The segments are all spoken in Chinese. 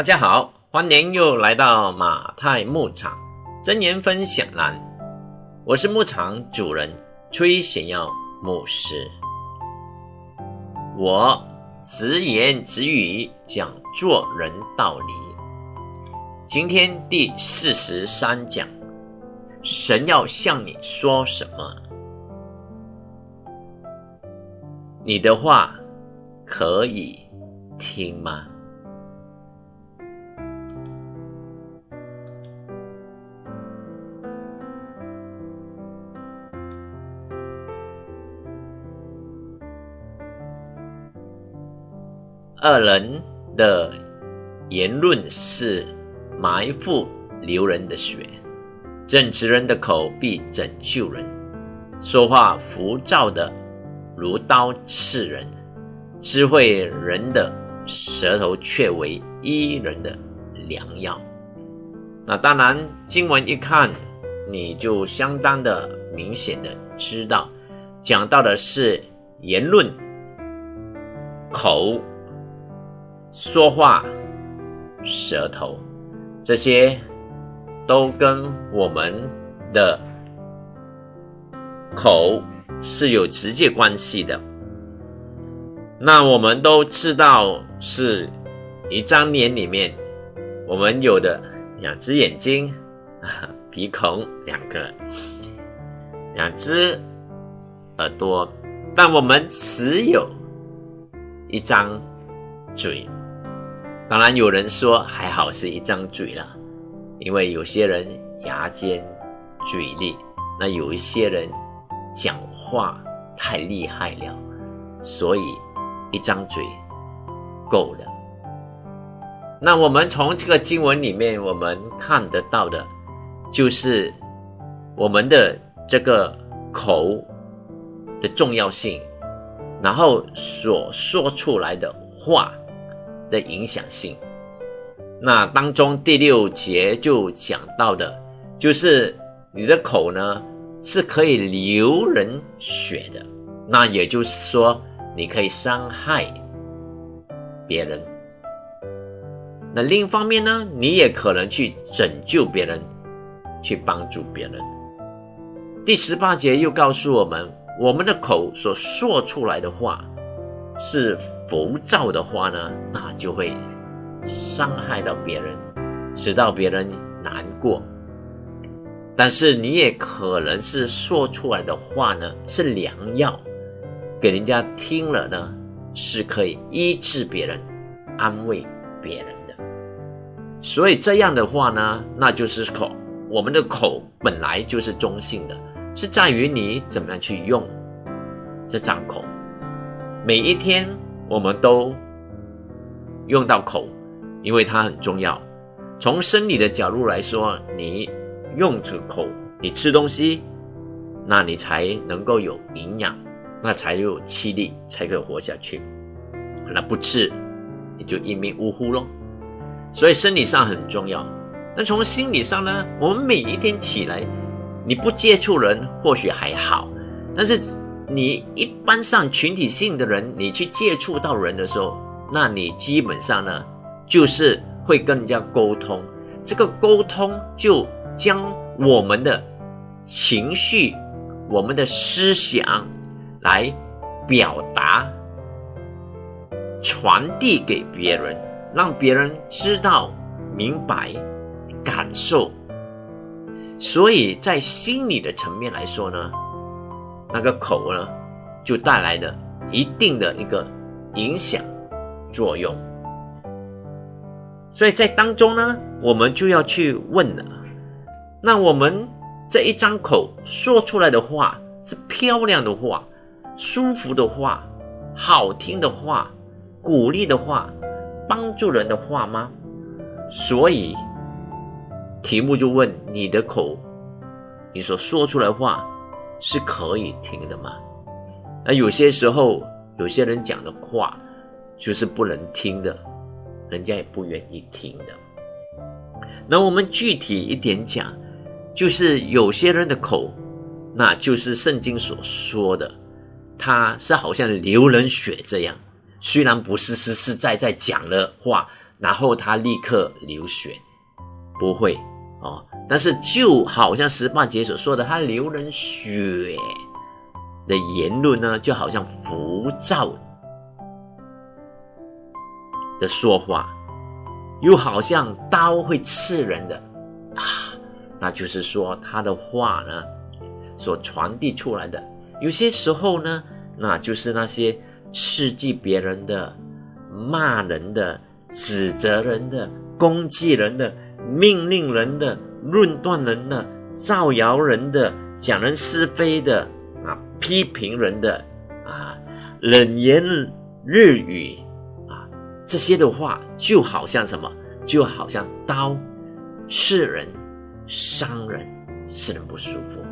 大家好，欢迎又来到马太牧场真言分享栏。我是牧场主人崔显耀牧师。我直言直语讲做人道理。今天第四十三讲，神要向你说什么？你的话可以听吗？二人的言论是埋伏流人的血，正直人的口必拯救人。说话浮躁的如刀刺人，智慧人的舌头却为医人的良药。那当然，经文一看，你就相当的明显的知道，讲到的是言论口。说话、舌头，这些都跟我们的口是有直接关系的。那我们都知道，是一张脸里面，我们有的两只眼睛，鼻孔两个，两只耳朵，但我们只有一张嘴。当然，有人说还好是一张嘴了，因为有些人牙尖嘴利，那有一些人讲话太厉害了，所以一张嘴够了。那我们从这个经文里面，我们看得到的，就是我们的这个口的重要性，然后所说出来的话。的影响性，那当中第六节就讲到的，就是你的口呢是可以流人血的，那也就是说你可以伤害别人。那另一方面呢，你也可能去拯救别人，去帮助别人。第十八节又告诉我们，我们的口所说出来的话。是浮躁的话呢，那就会伤害到别人，使到别人难过。但是你也可能是说出来的话呢，是良药，给人家听了呢，是可以医治别人、安慰别人的。所以这样的话呢，那就是口，我们的口本来就是中性的，是在于你怎么样去用这张口。每一天，我们都用到口，因为它很重要。从生理的角度来说，你用着口，你吃东西，那你才能够有营养，那才有气力，才可以活下去。那不吃，你就一命呜呼喽。所以生理上很重要。那从心理上呢？我们每一天起来，你不接触人或许还好，但是。你一般上群体性的人，你去接触到人的时候，那你基本上呢，就是会跟人家沟通。这个沟通就将我们的情绪、我们的思想来表达、传递给别人，让别人知道、明白、感受。所以在心理的层面来说呢。那个口呢，就带来了一定的一个影响作用，所以在当中呢，我们就要去问了：那我们这一张口说出来的话是漂亮的话、舒服的话、好听的话、鼓励的话、帮助人的话吗？所以题目就问你的口，你所说出来话。是可以听的吗？那有些时候，有些人讲的话就是不能听的，人家也不愿意听的。那我们具体一点讲，就是有些人的口，那就是圣经所说的，他是好像流人血这样，虽然不是实实在在讲的话，然后他立刻流血，不会哦。但是就好像十八节所说的，他流人血的言论呢，就好像浮躁的说话，又好像刀会刺人的啊。那就是说他的话呢，所传递出来的，有些时候呢，那就是那些刺激别人的、骂人的。指责人的、攻击人的、命令人的、论断人的、造谣人的、讲人是非的啊、批评人的啊、冷言日语啊，这些的话就好像什么？就好像刀刺人、伤人，使人不舒服。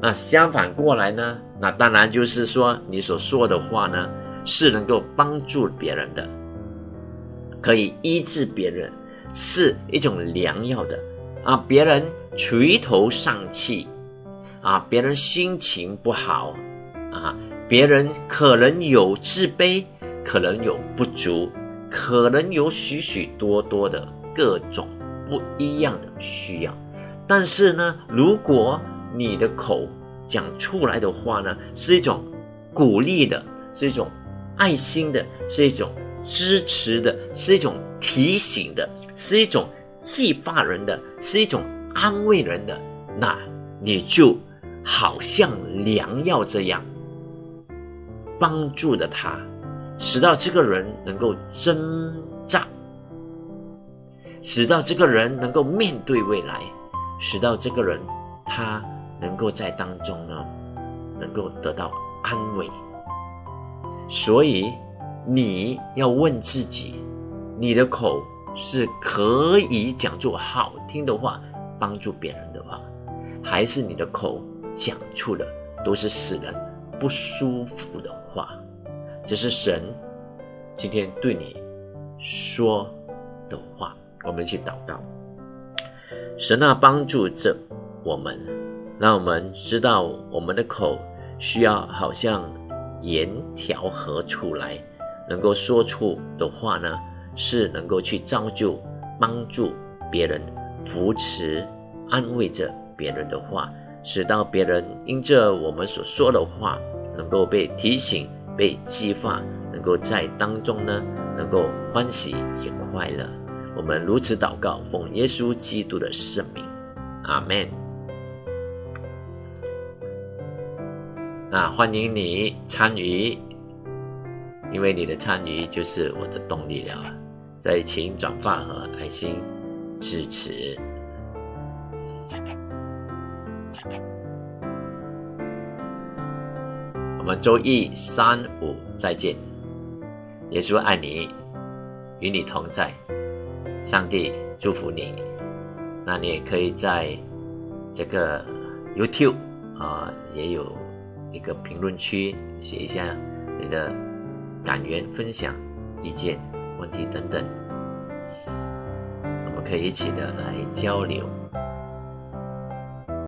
那相反过来呢？那当然就是说，你所说的话呢，是能够帮助别人的。可以医治别人，是一种良药的啊！别人垂头丧气啊，别人心情不好啊，别人可能有自卑，可能有不足，可能有许许多多的各种不一样的需要。但是呢，如果你的口讲出来的话呢，是一种鼓励的，是一种爱心的，是一种。支持的是一种提醒的，是一种激发人的，是一种安慰人的。那你就好像良药这样，帮助的他，使到这个人能够挣扎，使到这个人能够面对未来，使到这个人他能够在当中呢，能够得到安慰。所以。你要问自己：你的口是可以讲出好听的话，帮助别人的话，还是你的口讲出的都是使人不舒服的话？这是神今天对你说的话。我们一起祷告：神啊，帮助着我们，让我们知道我们的口需要好像盐调和出来。能够说出的话呢，是能够去造就、帮助别人、扶持、安慰着别人的话，使到别人因着我们所说的话，能够被提醒、被激发，能够在当中呢，能够欢喜也快乐。我们如此祷告，奉耶稣基督的圣名，阿门。那欢迎你参与。因为你的参与就是我的动力了，再请转发和爱心支持。我们周一、三、五再见。耶稣爱你，与你同在。上帝祝福你。那你也可以在这个 YouTube 啊，也有一个评论区写一下你的。感言、分享、意见、问题等等，我们可以一起的来交流。